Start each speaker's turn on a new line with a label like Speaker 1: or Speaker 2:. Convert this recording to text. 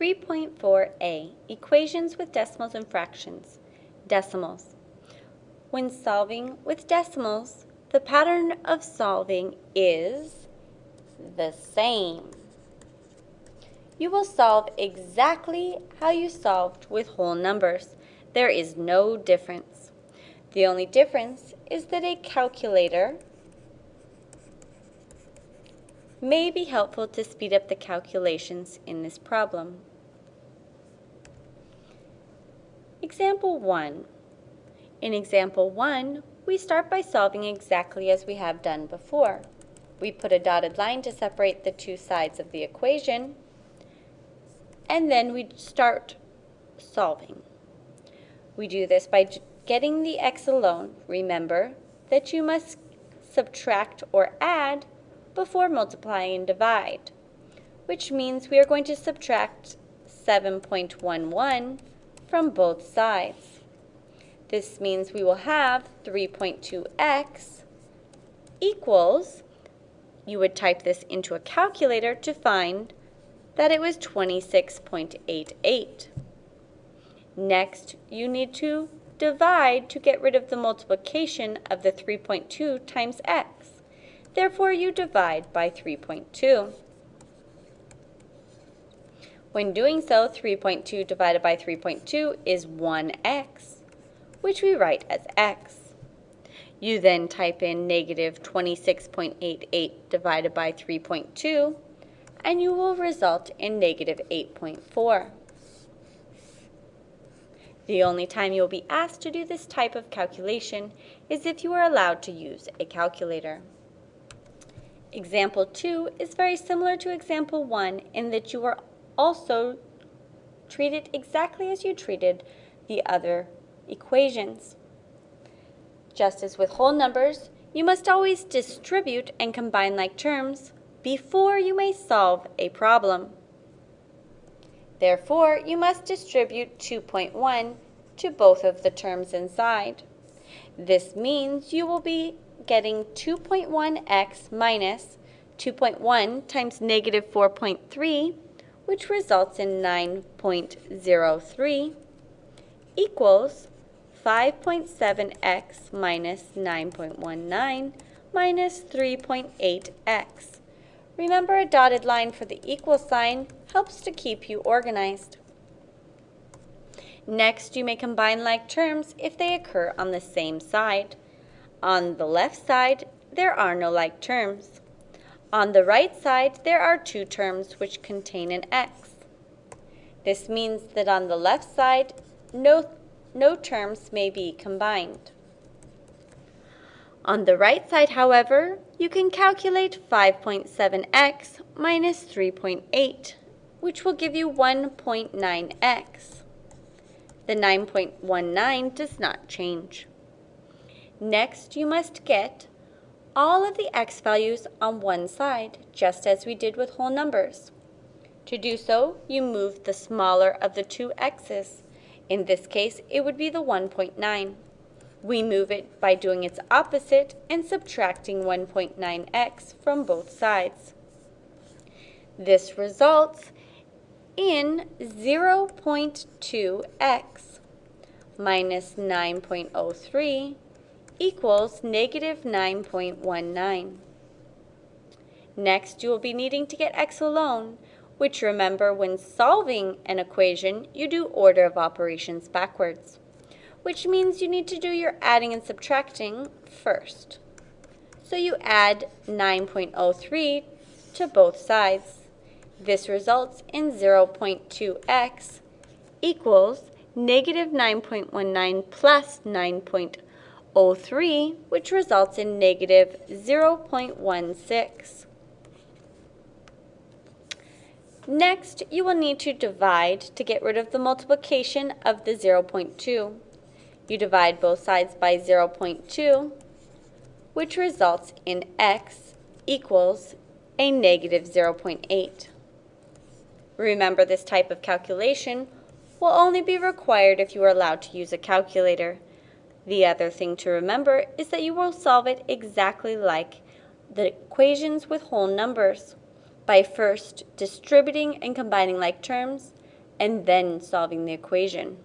Speaker 1: 3.4a, Equations with Decimals and Fractions. Decimals. When solving with decimals, the pattern of solving is the same. You will solve exactly how you solved with whole numbers. There is no difference. The only difference is that a calculator may be helpful to speed up the calculations in this problem. Example 1. In example 1, we start by solving exactly as we have done before. We put a dotted line to separate the two sides of the equation, and then we start solving. We do this by getting the x alone. Remember that you must subtract or add before multiply and divide, which means we are going to subtract 7.11 from both sides. This means we will have 3.2x equals, you would type this into a calculator to find that it was 26.88. Next, you need to divide to get rid of the multiplication of the 3.2 times x. Therefore, you divide by 3.2. When doing so, 3.2 divided by 3.2 is 1x, which we write as x. You then type in negative 26.88 divided by 3.2, and you will result in negative 8.4. The only time you will be asked to do this type of calculation is if you are allowed to use a calculator. Example 2 is very similar to example 1 in that you are also treat it exactly as you treated the other equations. Just as with whole numbers, you must always distribute and combine like terms before you may solve a problem. Therefore, you must distribute 2.1 to both of the terms inside. This means you will be getting 2.1x minus 2.1 times negative 4.3, which results in 9.03, equals 5.7x minus 9.19 minus 3.8x. Remember a dotted line for the equal sign helps to keep you organized. Next, you may combine like terms if they occur on the same side. On the left side, there are no like terms. On the right side, there are two terms which contain an x. This means that on the left side, no, no terms may be combined. On the right side, however, you can calculate 5.7x minus 3.8, which will give you 1.9x. The 9.19 does not change. Next, you must get all of the x values on one side, just as we did with whole numbers. To do so, you move the smaller of the two x's. In this case, it would be the 1.9. We move it by doing its opposite and subtracting 1.9x from both sides. This results in 0.2x minus 9.03 equals negative 9.19. Next, you will be needing to get x alone, which remember when solving an equation, you do order of operations backwards, which means you need to do your adding and subtracting first. So you add 9.03 to both sides. This results in 0.2x equals negative 9.19 plus 9.03 0.03, which results in negative 0.16. Next, you will need to divide to get rid of the multiplication of the 0.2. You divide both sides by 0.2, which results in x equals a negative 0.8. Remember this type of calculation will only be required if you are allowed to use a calculator. The other thing to remember is that you will solve it exactly like the equations with whole numbers by first distributing and combining like terms and then solving the equation.